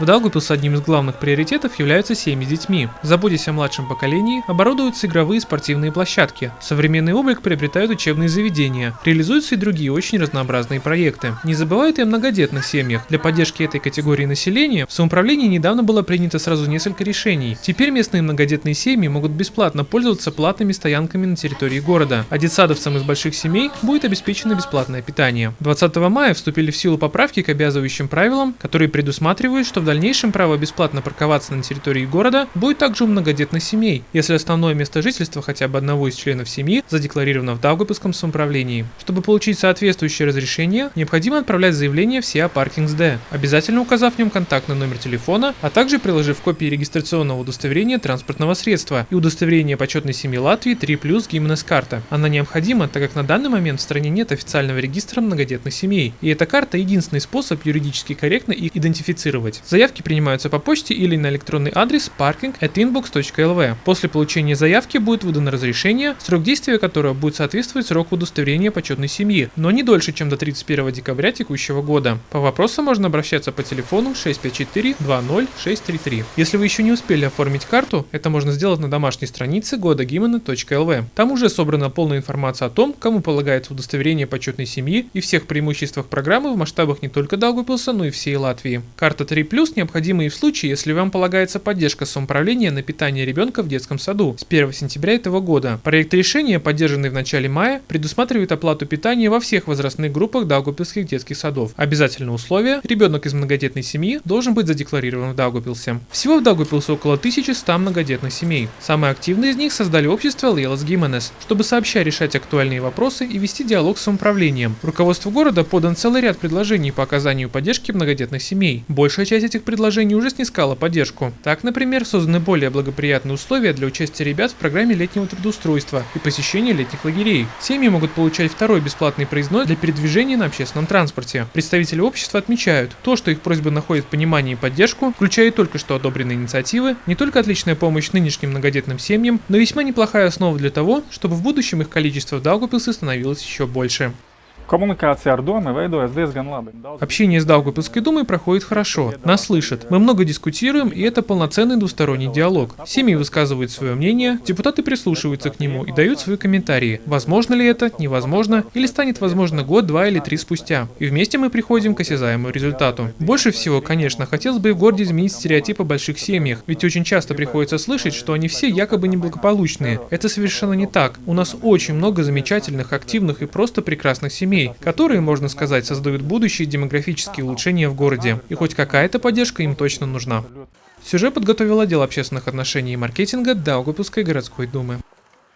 В Даугавпилсе одним из главных приоритетов являются семьи с детьми. Заботясь о младшем поколении, оборудуются игровые и спортивные площадки. Современный облик приобретают учебные заведения. Реализуются и другие очень разнообразные проекты. Не забывают и о многодетных семьях. Для поддержки этой категории населения в самоуправлении недавно было принято сразу несколько решений. Теперь местные многодетные семьи могут бесплатно пользоваться платными стоянками на территории города, а детсадовцам из больших семей будет обеспечено бесплатное питание. 20 мая вступили в силу поправки к обязывающим правилам, которые предусматривают, что в дальнейшем право бесплатно парковаться на территории города будет также у многодетных семей, если основное место жительства хотя бы одного из членов семьи задекларировано в Даугавпилском самоуправлении. Чтобы получить соответствующее разрешение, необходимо отправлять заявление в SIA Parkings D, обязательно указав в нем контактный номер телефона, а также приложив копии регистрационного удостоверения транспортного средства и удостоверение почетной семьи Латвии 3 плюс карта. Она необходима, так как на данный момент в стране нет официального регистра многодетных семей, и эта карта единственный способ юридически корректно их идентифицировать. Заявки принимаются по почте или на электронный адрес parking@inbox.lv. После получения заявки будет выдано разрешение, срок действия которого будет соответствовать сроку удостоверения почетной семьи, но не дольше, чем до 31 декабря текущего года. По вопросам можно обращаться по телефону 654 20633. Если вы еще не успели оформить карту, это можно сделать на домашней странице годагимена.lv. Там уже собрана полная информация о том, кому полагается удостоверение почетной семьи и всех преимуществах программы в масштабах не только Даугавпилса, но и всей Латвии. Карта 3+, необходима и в случае, если вам полагается поддержка самоуправления на питание ребенка в детском саду с 1 сентября этого года. Проект решения, поддержанный в начале мая, предусматривает оплату питания во всех возрастных группах Даугавпилских детских садов. Обязательное условие – ребенок из многодетной семьи должен быть задекларирован в Даугавпилсе. Всего в Даугавпилсе около 1100 многодетных семей. Самые активные из них создали общество Лейлас Гименес, чтобы сообща решать актуальные вопросы и вести диалог с самоуправлением. Руководству города подан целый ряд предложений по оказанию поддержки многодетных семей. Большая часть этих предложений уже снискала поддержку. Так, например, созданы более благоприятные условия для участия ребят в программе летнего трудоустройства и посещения летних лагерей. Семьи могут получать второй бесплатный проездной для передвижения на общественном транспорте. Представители общества отмечают, то, что их просьбы находят понимание и поддержку, включая только что одобренные инициативы, не только отличная помощь нынешним многодетным семьям, но весьма неплохая основа для того, чтобы в будущем их количество в Даугавпилсе становилось еще больше. Komunikācija ar domu veidojas diezgan labi. Общение с Даугавпилской думой проходит хорошо. Нас слышат. Мы много дискутируем, и это полноценный двусторонний диалог. Семьи высказывают свое мнение, депутаты прислушиваются к нему и дают свои комментарии. Возможно ли это, невозможно, или станет возможно год, два или три спустя. И вместе мы приходим к осязаемому результату. Больше всего, конечно, хотелось бы в городе изменить стереотип о больших семьях, ведь очень часто приходится слышать, что они все якобы неблагополучные. Это совершенно не так. У нас очень много замечательных, активных и просто прекрасных семей, которые, можно сказать, создают будущие демографические улучшения в городе. И хоть какая-то поддержка им точно нужна. Сюжет подготовил отдел общественных отношений и маркетинга Даугавпилской городской думы.